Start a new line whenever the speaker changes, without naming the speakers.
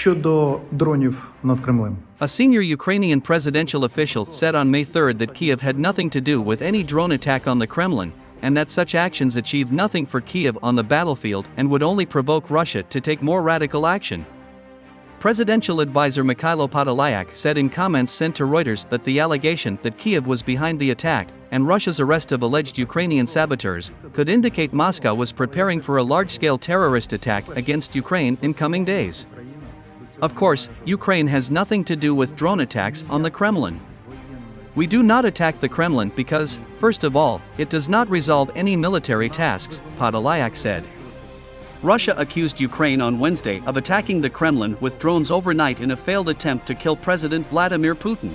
Щодо дронів над Кремлем.
A senior Ukrainian presidential official said on May 3 that Kiev had nothing to do with any drone attack on the Kremlin, and that such actions achieved nothing for Kiev on the battlefield and would only provoke Russia to take more radical action. Presidential advisor Mykhailo Podolyak said in comments sent to Reuters that the allegation that Kiev was behind the attack and Russia's arrest of alleged Ukrainian saboteurs could indicate Moscow was preparing for a large-scale terrorist attack against Ukraine in coming days. Of course, Ukraine has nothing to do with drone attacks on the Kremlin. We do not attack the Kremlin because, first of all, it does not resolve any military tasks, Podolyak said. Russia accused Ukraine on Wednesday of attacking the Kremlin with drones overnight in a failed attempt to kill President Vladimir Putin.